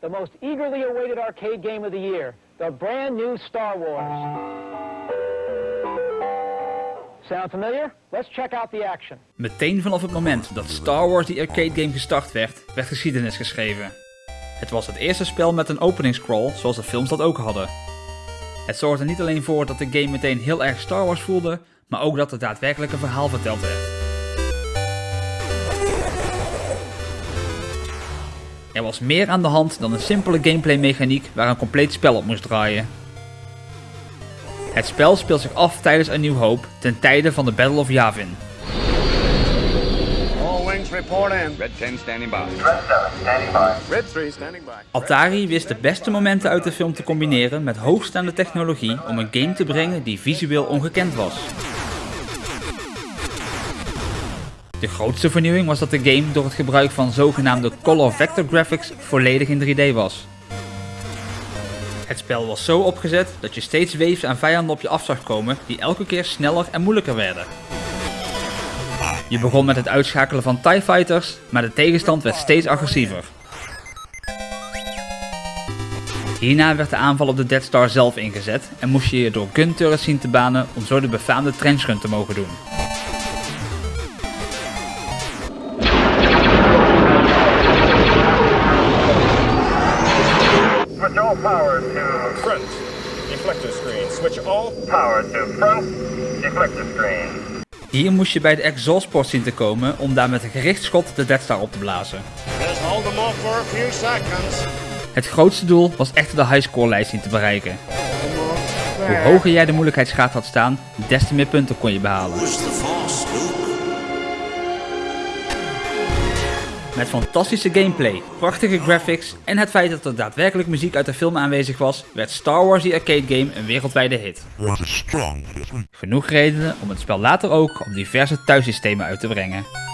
the most eagerly awaited arcade game of the year, the brand new Star Wars. Sound familiar? Let's check out the action. Meteen vanaf het moment dat Star Wars die arcade game gestart werd, werd geschiedenis geschreven. Het was het eerste spel met een opening scroll zoals de films dat ook hadden. Het zorgde niet alleen voor dat de game meteen heel erg Star Wars voelde, maar ook dat het daadwerkelijk een verhaal verteld werd. Er was meer aan de hand dan een simpele gameplay mechaniek waar een compleet spel op moest draaien. Het spel speelt zich af tijdens A New Hope ten tijde van de Battle of Yavin. All wings report in. Red 10 standing by. Red 3 standing by. Atari wist de beste momenten uit de film te combineren met hoogstaande technologie om een game te brengen die visueel ongekend was. De grootste vernieuwing was dat de game door het gebruik van zogenaamde color vector graphics volledig in 3D was. Het spel was zo opgezet dat je steeds waves aan vijanden op je af zag komen die elke keer sneller en moeilijker werden. Je begon met het uitschakelen van TIE Fighters, maar de tegenstand werd steeds agressiever. Hierna werd de aanval op de Death Star zelf ingezet en moest je je door gun turrets zien te banen om zo de befaamde trenchgun te mogen doen. All power to Front. Deflector screen. Switch all. power to front deflector screen. Hier moest je bij de exhaust port zien te komen om daar met een gericht schot de Death Star op te blazen. Hold them off for a few seconds. Het grootste doel was echter de highscore lijst zien te bereiken. Hoe hoger jij de moeilijkheidsgraad had staan, des te meer punten kon je behalen. Met fantastische gameplay, prachtige graphics en het feit dat er daadwerkelijk muziek uit de film aanwezig was, werd Star Wars The Arcade Game een wereldwijde hit. Genoeg redenen om het spel later ook op diverse thuissystemen uit te brengen.